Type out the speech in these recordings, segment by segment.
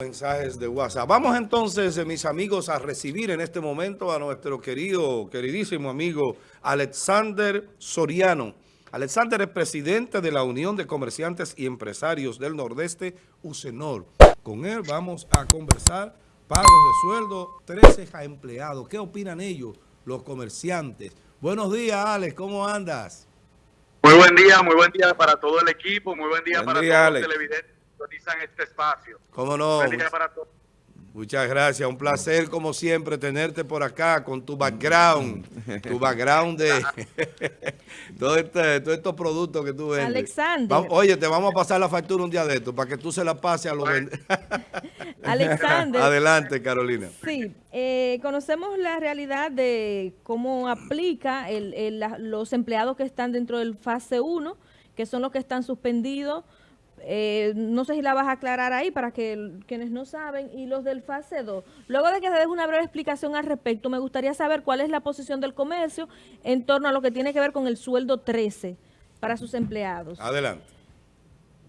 mensajes de WhatsApp. Vamos entonces, eh, mis amigos, a recibir en este momento a nuestro querido, queridísimo amigo Alexander Soriano. Alexander es presidente de la Unión de Comerciantes y Empresarios del Nordeste, UCENOR. Con él vamos a conversar pagos de sueldo, 13 a empleados. ¿Qué opinan ellos, los comerciantes? Buenos días, Alex, ¿cómo andas? Muy buen día, muy buen día para todo el equipo, muy buen día para todos los televidentes sintonizan este espacio. ¿Cómo no? Muchas gracias, un placer como siempre tenerte por acá con tu background, tu background de todo este, todos estos productos que tú vendes. Alexander. oye, te vamos a pasar la factura un día de esto para que tú se la pases a los vendedores. Alexander. Adelante, Carolina. Sí, eh, conocemos la realidad de cómo aplica los empleados que están dentro del fase 1, que son los que están suspendidos eh, no sé si la vas a aclarar ahí para que quienes no saben, y los del fase 2. Luego de que se dé una breve explicación al respecto, me gustaría saber cuál es la posición del comercio en torno a lo que tiene que ver con el sueldo 13 para sus empleados. Adelante.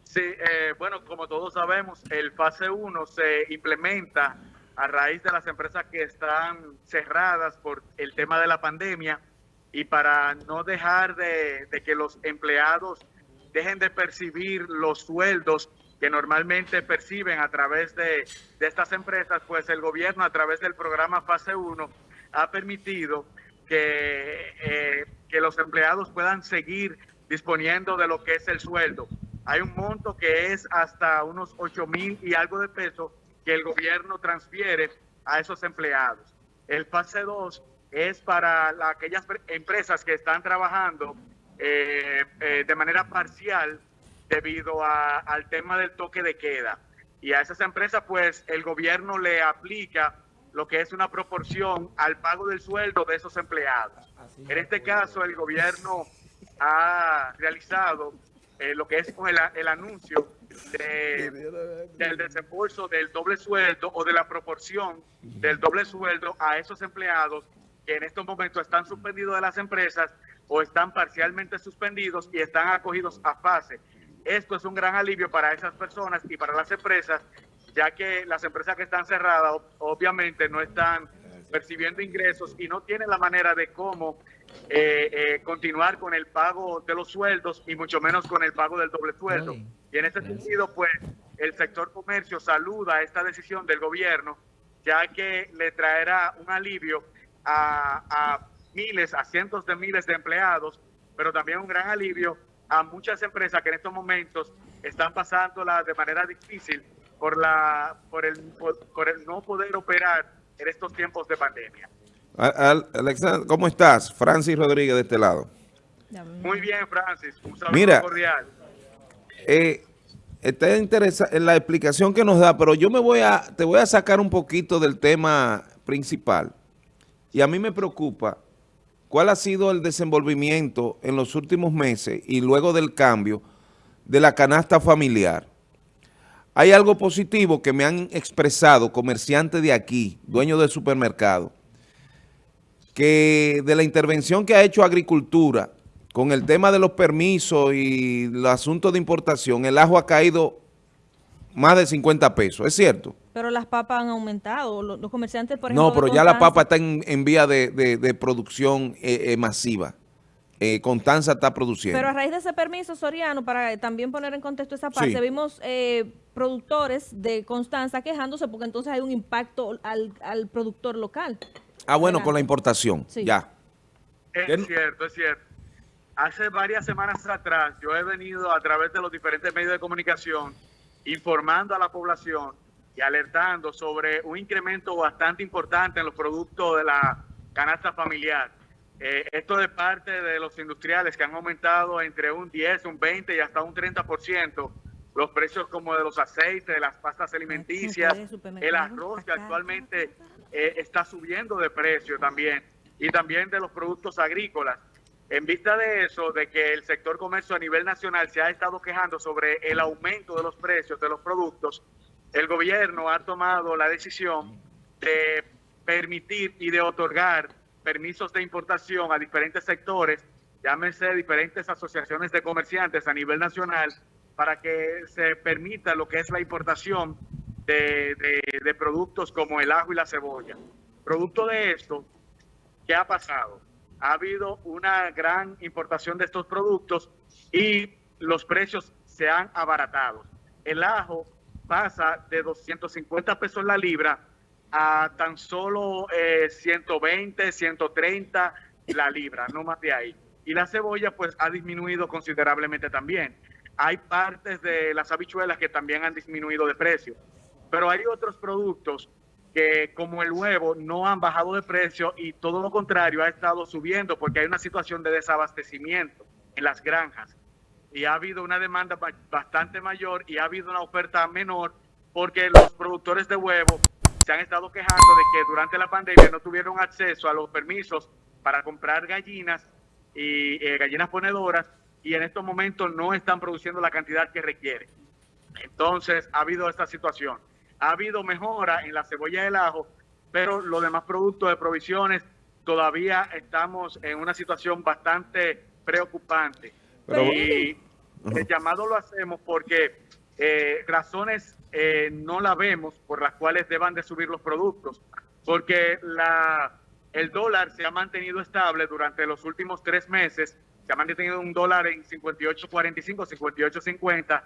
Sí, eh, bueno, como todos sabemos, el fase 1 se implementa a raíz de las empresas que están cerradas por el tema de la pandemia y para no dejar de que los empleados dejen de percibir los sueldos que normalmente perciben a través de, estas empresas, pues el gobierno a través del programa Fase 1 ha permitido que, eh, que los empleados puedan seguir disponiendo de lo que es el sueldo. Hay un monto que es hasta unos 8 mil y algo de pesos que el gobierno transfiere a esos empleados. El fase 2 es para aquellas empresas que están trabajando eh, eh, de manera parcial debido al tema del toque de queda. Y a esas empresas, pues, el gobierno le aplica lo que es una proporción al pago del sueldo de esos empleados. En este caso, el gobierno ha realizado eh, lo que es el, el anuncio del desembolso del doble sueldo o de la proporción del doble sueldo a esos empleados que en estos momentos están suspendidos de las empresas o están parcialmente suspendidos y están acogidos a fase. Esto es un gran alivio para esas personas y para las empresas, ya que las empresas que están cerradas obviamente no están percibiendo ingresos y no tienen la manera de cómo eh, eh, continuar con el pago de los sueldos y mucho menos con el pago del doble sueldo. Y en ese sentido, pues, el sector comercio saluda esta decisión del gobierno, ya que le traerá un alivio a, a miles, a cientos de miles de empleados, pero también un gran alivio a muchas empresas que en estos momentos están pasándola de manera difícil por, la, por, el, por, el no poder operar en estos tiempos de pandemia. Alexander, ¿cómo estás? Francis Rodríguez de este lado. Muy bien, Francis. Un saludo Mira, cordial. Eh, está interesada en la explicación que nos da, pero yo me voy a, te voy a sacar un poquito del tema principal. Y a mí me preocupa ¿Cuál ha sido el desenvolvimiento en los últimos meses y luego del cambio de la canasta familiar? Hay algo positivo que me han expresado comerciantes de aquí, dueños del supermercado, que de la intervención que ha hecho Agricultura con el tema de los permisos y el asunto de importación, el ajo ha caído más de 50 pesos, ¿es cierto? Pero las papas han aumentado, los, comerciantes, por ejemplo... No, pero ya la papa está en, vía de, producción eh, eh, masiva. Eh, Constanza está produciendo. Pero a raíz de ese permiso, Soriano, para también poner en contexto esa parte, vimos eh, productores de Constanza quejándose porque entonces hay un impacto al, productor local. Ah, bueno, con la importación, ya. Es cierto, es cierto. Hace varias semanas atrás yo he venido a través de los diferentes medios de comunicación informando a la población y alertando sobre un incremento bastante importante en los productos de la canasta familiar. Eh, esto de parte de los industriales que han aumentado entre un 10, un 20 y hasta un 30%. Los precios como de los aceites, de las pastas alimenticias, el arroz que actualmente eh, está subiendo de precio también y también de los productos agrícolas. En vista de eso, de que el sector comercio a nivel nacional se ha estado quejando sobre el aumento de los precios de los productos, el gobierno ha tomado la decisión de permitir y de otorgar permisos de importación a diferentes sectores, llámese diferentes asociaciones de comerciantes a nivel nacional, para que se permita lo que es la importación de, productos como el ajo y la cebolla. Producto de esto, ¿qué ha pasado? Ha habido una gran importación de estos productos y los precios se han abaratado. El ajo pasa de 250 pesos la libra a tan solo 120, eh, 130 la libra, no más de ahí. Y la cebolla pues ha disminuido considerablemente también. Hay partes de las habichuelas que también han disminuido de precio, pero hay otros productos que como el huevo no han bajado de precio y todo lo contrario ha estado subiendo porque hay una situación de desabastecimiento en las granjas y ha habido una demanda bastante mayor y ha habido una oferta menor porque los productores de huevo se han estado quejando de que durante la pandemia no tuvieron acceso a los permisos para comprar gallinas y eh, gallinas ponedoras y en estos momentos no están produciendo la cantidad que requiere. Entonces ha habido esta situación. Ha habido mejora en la cebolla y el ajo, pero los demás productos de provisiones todavía estamos en una situación bastante preocupante. Y el llamado lo hacemos porque eh, razones eh, no la vemos por las cuales deban de subir los productos, porque la, el dólar se ha mantenido estable durante los últimos tres meses, se ha mantenido un dólar en 58.45, 58.50,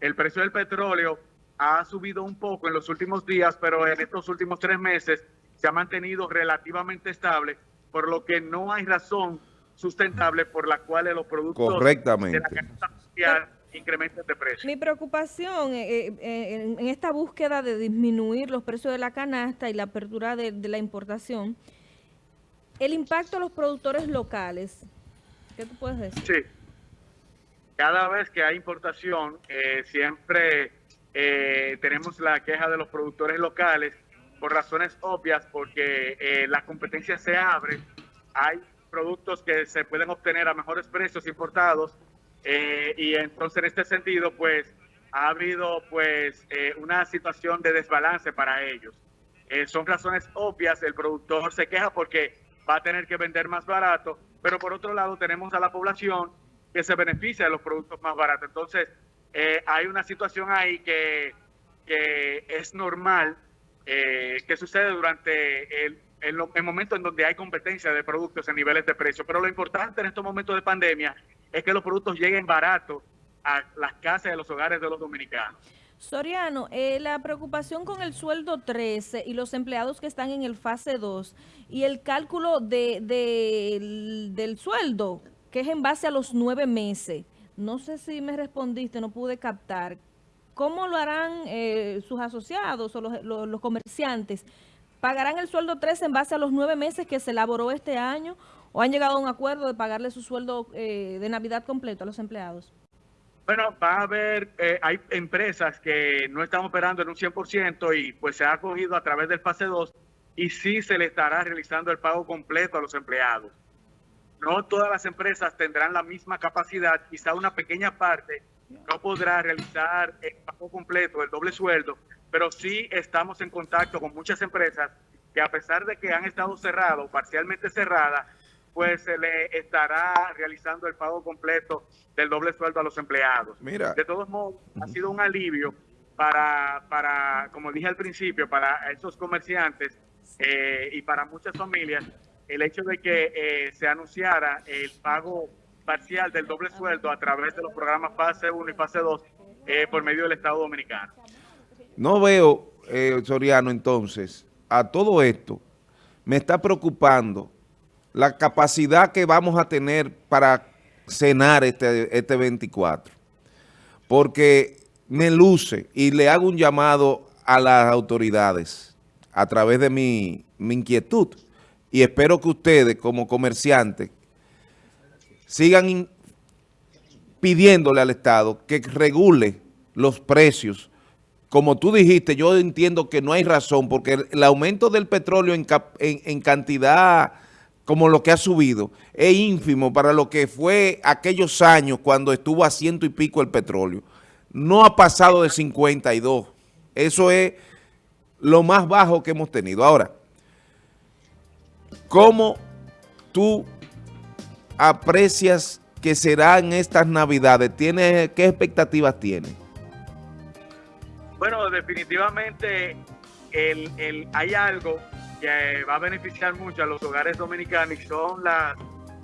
el precio del petróleo ha subido un poco en los últimos días, pero en estos últimos tres meses se ha mantenido relativamente estable, por lo que no hay razón sustentable por la cual los productos Correctamente. de la incrementos de precio. Mi preocupación eh, eh, en, esta búsqueda de disminuir los precios de la canasta y la apertura de, la importación, el impacto a los productores locales. ¿Qué tú puedes decir? Sí. Cada vez que hay importación, eh, siempre tenemos la queja de los productores locales por razones obvias, porque la competencia se abre, hay productos que se pueden obtener a mejores precios importados eh, y entonces en este sentido, pues ha habido pues eh, una situación de desbalance para ellos. Eh, son razones obvias, el productor se queja porque va a tener que vender más barato, pero por otro lado tenemos a la población que se beneficia de los productos más baratos. Entonces, hay una situación ahí que, que es normal que sucede durante el, el, el momento en donde hay competencia de productos en niveles de precio. Pero lo importante en estos momentos de pandemia es que los productos lleguen baratos a las casas y a los hogares de los dominicanos. Soriano, eh, la preocupación con el sueldo 13 y los empleados que están en el fase 2 y el cálculo de, del, sueldo, que es en base a los nueve meses. No sé si me respondiste, no pude captar. ¿Cómo lo harán eh, sus asociados o los, los, comerciantes? ¿Pagarán el sueldo 13 en base a los nueve meses que se elaboró este año o han llegado a un acuerdo de pagarle su sueldo eh, de Navidad completo a los empleados? Bueno, va a haber, eh, hay empresas que no están operando en un 100% y pues se ha cogido a través del fase 2 y sí se le estará realizando el pago completo a los empleados. No todas las empresas tendrán la misma capacidad, quizá una pequeña parte no podrá realizar el pago completo, el doble sueldo, pero sí estamos en contacto con muchas empresas que a pesar de que han estado cerradas, parcialmente cerradas, pues se le estará realizando el pago completo del doble sueldo a los empleados. Mira. De todos modos, ha sido un alivio para, para como dije al principio, para esos comerciantes eh, y para muchas familias, el hecho de que eh, se anunciara el pago parcial del doble sueldo a través de los programas fase 1 y fase 2 eh, por medio del Estado Dominicano. No veo, Soriano, entonces, a todo esto, me está preocupando la capacidad que vamos a tener para cenar este, este 24. Porque me luce y le hago un llamado a las autoridades a través de mi, mi inquietud. Y espero que ustedes como comerciantes sigan pidiéndole al Estado que regule los precios. Como tú dijiste, yo entiendo que no hay razón porque el, aumento del petróleo en, en, cantidad como lo que ha subido, es ínfimo para lo que fue aquellos años cuando estuvo a ciento y pico el petróleo. No ha pasado de 52. Eso es lo más bajo que hemos tenido. Ahora, ¿cómo tú aprecias que serán estas navidades? ¿Tiene, ¿Qué expectativas tienes? Bueno, definitivamente el, hay algo que va a beneficiar mucho a los hogares dominicanos y son las,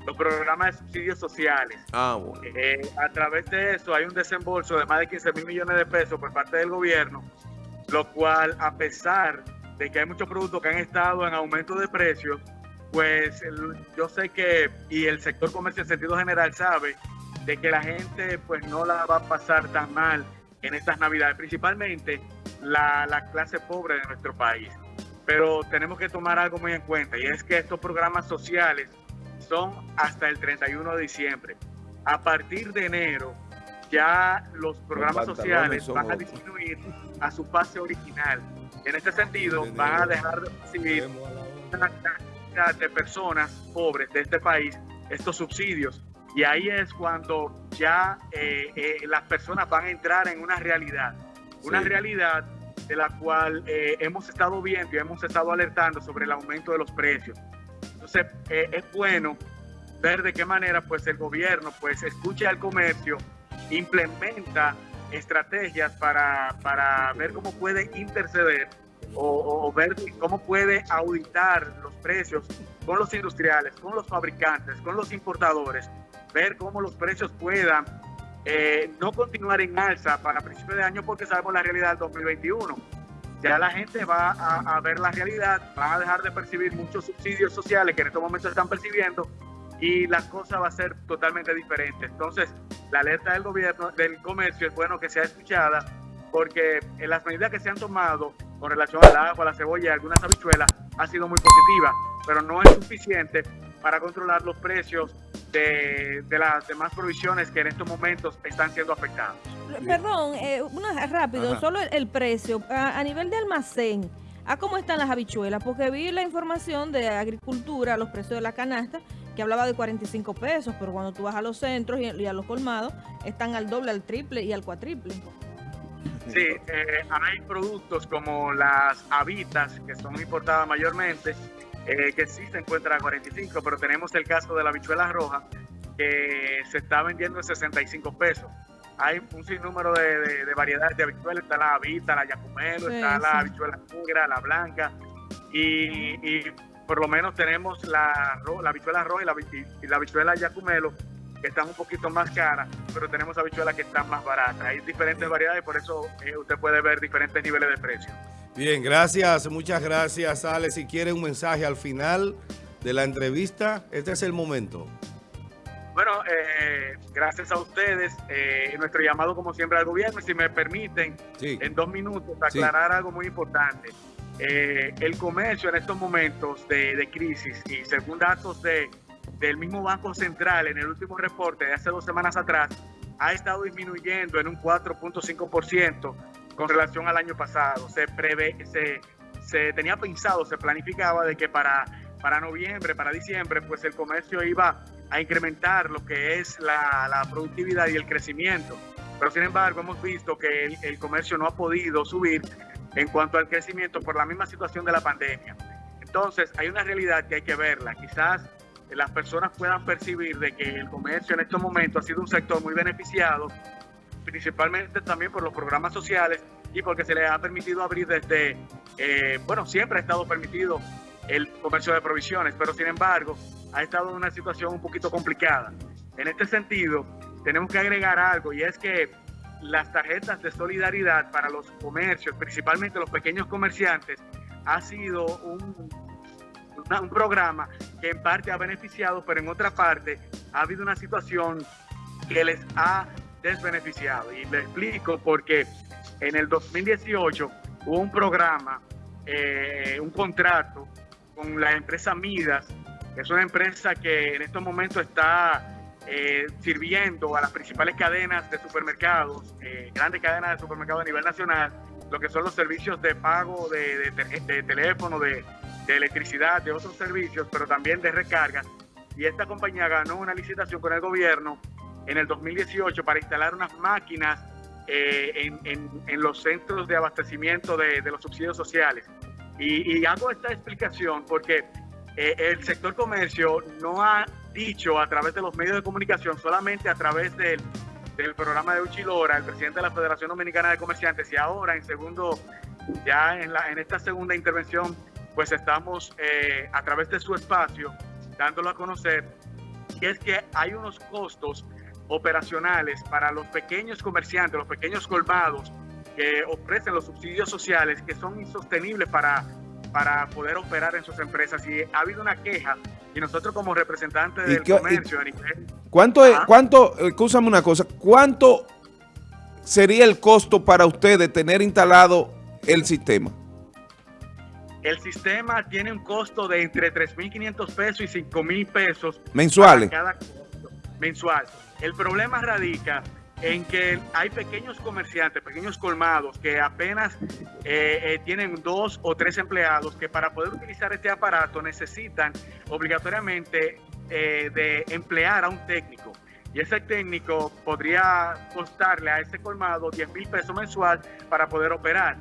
los programas de subsidios sociales. Ah, bueno. Eh, a través de eso hay un desembolso de más de 15 mil millones de pesos por parte del gobierno, lo cual a pesar de que hay muchos productos que han estado en aumento de precios, pues yo sé que, y el sector comercio en sentido general sabe, de que la gente pues no la va a pasar tan mal en estas navidades, principalmente la, la clase pobre de nuestro país. Pero tenemos que tomar algo muy en cuenta y es que estos programas sociales son hasta el 31 de diciembre. A partir de enero ya los programas sociales van a disminuir a su fase original. En este sentido, van a dejar de recibir de personas pobres de este país estos subsidios. Y ahí es cuando ya eh, eh, las personas van a entrar en una realidad, una realidad de la cual eh, hemos estado viendo y hemos estado alertando sobre el aumento de los precios. Entonces, es bueno ver de qué manera pues el gobierno pues escucha al comercio, implementa estrategias para, para ver cómo puede interceder o, ver cómo puede auditar los precios con los industriales, con los fabricantes, con los importadores, ver cómo los precios puedan eh, no continuar en alza para principios de año porque sabemos la realidad del 2021. Ya la gente va a, ver la realidad, va a dejar de percibir muchos subsidios sociales que en estos momentos están percibiendo y la cosa va a ser totalmente diferente. Entonces, la alerta del gobierno, del comercio, es bueno que sea escuchada porque en las medidas que se han tomado con relación al agua, la cebolla y algunas habichuelas ha sido muy positiva, pero no es suficiente para controlar los precios de, las demás provisiones que en estos momentos están siendo afectadas. Perdón, eh, una, rápido, solo el, precio. A, nivel de almacén, ¿a cómo están las habichuelas? Porque vi la información de agricultura, los precios de la canasta, que hablaba de 45 pesos, pero cuando tú vas a los centros y a los colmados, están al doble, al triple y al cuatriple. Sí, eh, hay productos como las habitas, que son importadas mayormente, eh, que sí se encuentran a 45, pero tenemos el caso de la habichuela roja, que se está vendiendo en 65 pesos. Hay un sinnúmero de, variedades de habichuelas, está la habita, la yacumelo, está la habichuela negra, la blanca, y, por lo menos tenemos la, la habichuela roja y la, y la habichuela yacumelo, que están un poquito más caras, pero tenemos habichuelas que están más baratas. Hay diferentes variedades, por eso eh, usted puede ver diferentes niveles de precio. Bien, gracias, muchas gracias, Ale. Si quiere un mensaje al final de la entrevista, este es el momento. Bueno, eh, gracias a ustedes. Eh, nuestro llamado, como siempre, al gobierno. Si me permiten, en dos minutos, aclarar algo muy importante. el comercio en estos momentos de, de crisis y según datos de del mismo Banco Central en el último reporte de hace dos semanas atrás ha estado disminuyendo en un 4.5% con relación al año pasado. Se prevé, se, se tenía pensado, se planificaba de que para, para noviembre, para diciembre, pues el comercio iba a incrementar lo que es la, la productividad y el crecimiento. Pero sin embargo hemos visto que el, el comercio no ha podido subir en cuanto al crecimiento por la misma situación de la pandemia. Entonces hay una realidad que hay que verla. Quizás las personas puedan percibir de que el comercio en estos momentos ha sido un sector muy beneficiado, principalmente también por los programas sociales y porque se les ha permitido abrir desde, eh, bueno, siempre ha estado permitido el comercio de provisiones, pero sin embargo ha estado en una situación un poquito complicada. En este sentido, tenemos que agregar algo y es que las tarjetas de solidaridad para los comercios, principalmente los pequeños comerciantes, ha sido un un programa que en parte ha beneficiado, pero en otra parte ha habido una situación que les ha desbeneficiado. Y le explico porque en el 2018 hubo un programa, eh, un contrato con la empresa Midas, que es una empresa que en estos momentos está eh, sirviendo a las principales cadenas de supermercados, eh, grandes cadenas de supermercados a nivel nacional, lo que son los servicios de pago de, de teléfono, de electricidad, de otros servicios, pero también de recarga. Y esta compañía ganó una licitación con el gobierno en el 2018 para instalar unas máquinas eh, en, los centros de abastecimiento de, los subsidios sociales. Y, hago esta explicación porque eh, el sector comercio no ha dicho a través de los medios de comunicación, solamente a través del, del programa de Uchilora, el presidente de la Federación Dominicana de Comerciantes, y ahora en segundo, ya en, la, en esta segunda intervención, pues estamos eh, a través de su espacio dándolo a conocer, y es que hay unos costos operacionales para los pequeños comerciantes, los pequeños colmados que ofrecen los subsidios sociales que son insostenibles para, para poder operar en sus empresas. Y ha habido una queja y nosotros como representantes del comercio... ¿Cuánto, es, cuánto, escúchame una cosa, cuánto sería el costo para usted de tener instalado el sistema? El sistema tiene un costo de entre 3.500 pesos y 5.000 pesos. ¿Mensuales? Cada mensual. El problema radica en que hay pequeños comerciantes, pequeños colmados, que apenas eh, eh, tienen dos o tres empleados que para poder utilizar este aparato necesitan obligatoriamente eh, de emplear a un técnico. Y ese técnico podría costarle a ese colmado 10 mil pesos mensual para poder operar.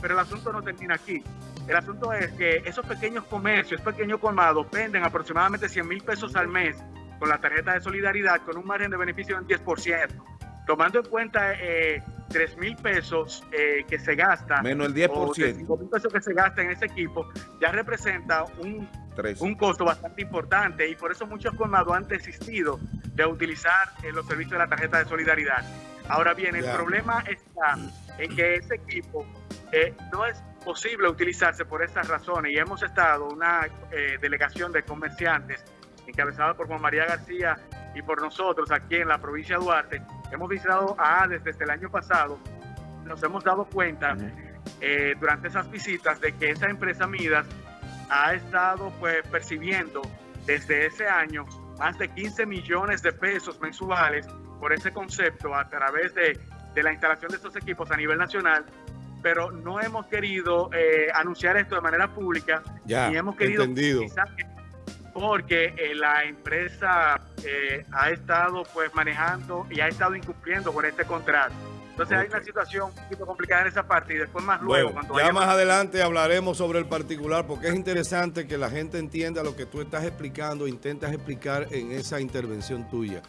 Pero el asunto no termina aquí. El asunto es que esos pequeños comercios, pequeños colmados, venden aproximadamente 100 mil pesos al mes con la tarjeta de solidaridad con un margen de beneficio del 10%. Tomando en cuenta eh, 3 mil pesos eh, que se gasta, menos el 10%, o 5 mil pesos que se gasta en ese equipo, ya representa un, un costo bastante importante y por eso muchos colmados han desistido de utilizar eh, los servicios de la tarjeta de solidaridad. Ahora bien, el problema está en que ese equipo eh, no es posible utilizarse por esas razones y hemos estado una delegación de comerciantes encabezada por Juan María García y por nosotros aquí en la provincia de Duarte, hemos visitado a ADES desde el año pasado, nos hemos dado cuenta eh, durante esas visitas de que esa empresa Midas ha estado pues percibiendo desde ese año más de 15 millones de pesos mensuales por ese concepto a través de, de la instalación de estos equipos a nivel nacional pero no hemos querido eh, anunciar esto de manera pública ya, y hemos querido entendido porque eh, la empresa eh, ha estado pues manejando y ha estado incumpliendo con este contrato. Entonces hay una situación un poquito complicada en esa parte y después más luego. Bueno, ya más adelante hablaremos sobre el particular porque es interesante que la gente entienda lo que tú estás explicando, intentas explicar en esa intervención tuya.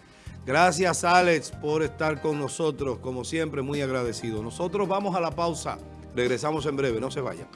Gracias Alex por estar con nosotros, como siempre muy agradecido. Nosotros vamos a la pausa, regresamos en breve, no se vayan.